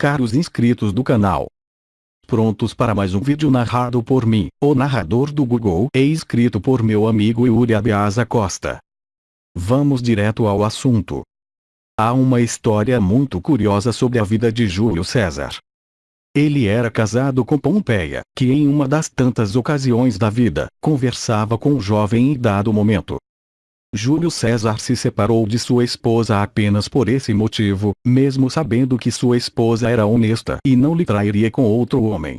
caros inscritos do canal. Prontos para mais um vídeo narrado por mim, o narrador do Google e escrito por meu amigo Yuri Abiasa Costa. Vamos direto ao assunto. Há uma história muito curiosa sobre a vida de Júlio César. Ele era casado com Pompeia, que em uma das tantas ocasiões da vida, conversava com um jovem em dado momento, Júlio César se separou de sua esposa apenas por esse motivo, mesmo sabendo que sua esposa era honesta e não lhe trairia com outro homem.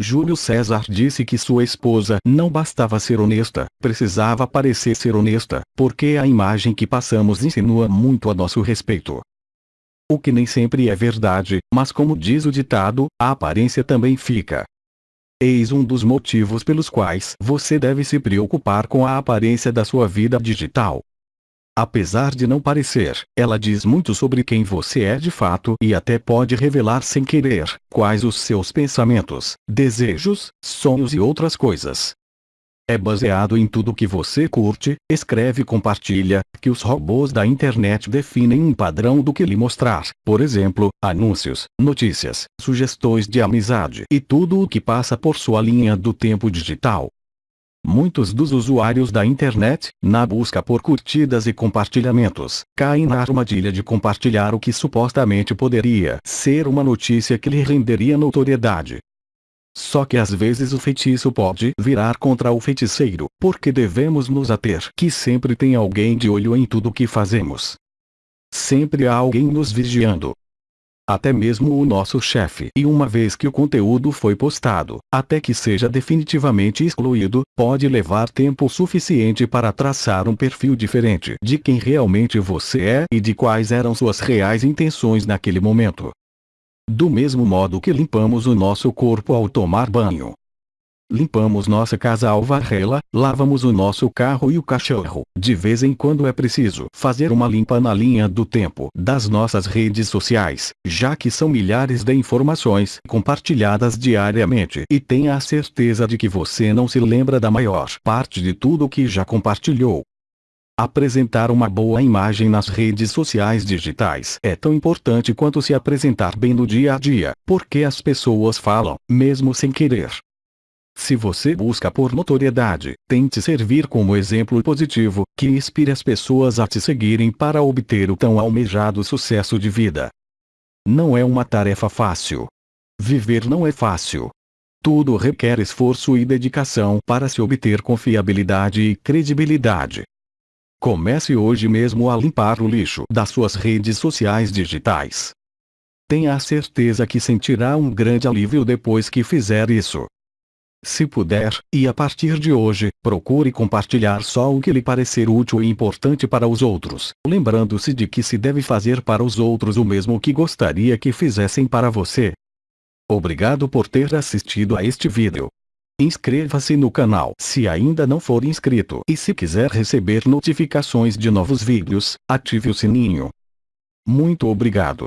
Júlio César disse que sua esposa não bastava ser honesta, precisava parecer ser honesta, porque a imagem que passamos insinua muito a nosso respeito. O que nem sempre é verdade, mas como diz o ditado, a aparência também fica. Eis um dos motivos pelos quais você deve se preocupar com a aparência da sua vida digital. Apesar de não parecer, ela diz muito sobre quem você é de fato e até pode revelar sem querer quais os seus pensamentos, desejos, sonhos e outras coisas. É baseado em tudo que você curte, escreve e compartilha, que os robôs da internet definem um padrão do que lhe mostrar, por exemplo, anúncios, notícias, sugestões de amizade e tudo o que passa por sua linha do tempo digital. Muitos dos usuários da internet, na busca por curtidas e compartilhamentos, caem na armadilha de compartilhar o que supostamente poderia ser uma notícia que lhe renderia notoriedade, só que às vezes o feitiço pode virar contra o feiticeiro, porque devemos nos ater que sempre tem alguém de olho em tudo que fazemos. Sempre há alguém nos vigiando. Até mesmo o nosso chefe. E uma vez que o conteúdo foi postado, até que seja definitivamente excluído, pode levar tempo suficiente para traçar um perfil diferente de quem realmente você é e de quais eram suas reais intenções naquele momento. Do mesmo modo que limpamos o nosso corpo ao tomar banho. Limpamos nossa casa ao varrê-la, lavamos o nosso carro e o cachorro. De vez em quando é preciso fazer uma limpa na linha do tempo das nossas redes sociais, já que são milhares de informações compartilhadas diariamente. E tenha a certeza de que você não se lembra da maior parte de tudo que já compartilhou. Apresentar uma boa imagem nas redes sociais digitais é tão importante quanto se apresentar bem no dia a dia, porque as pessoas falam, mesmo sem querer. Se você busca por notoriedade, tente servir como exemplo positivo, que inspire as pessoas a te seguirem para obter o tão almejado sucesso de vida. Não é uma tarefa fácil. Viver não é fácil. Tudo requer esforço e dedicação para se obter confiabilidade e credibilidade. Comece hoje mesmo a limpar o lixo das suas redes sociais digitais. Tenha a certeza que sentirá um grande alívio depois que fizer isso. Se puder, e a partir de hoje, procure compartilhar só o que lhe parecer útil e importante para os outros, lembrando-se de que se deve fazer para os outros o mesmo que gostaria que fizessem para você. Obrigado por ter assistido a este vídeo. Inscreva-se no canal se ainda não for inscrito e se quiser receber notificações de novos vídeos, ative o sininho. Muito obrigado.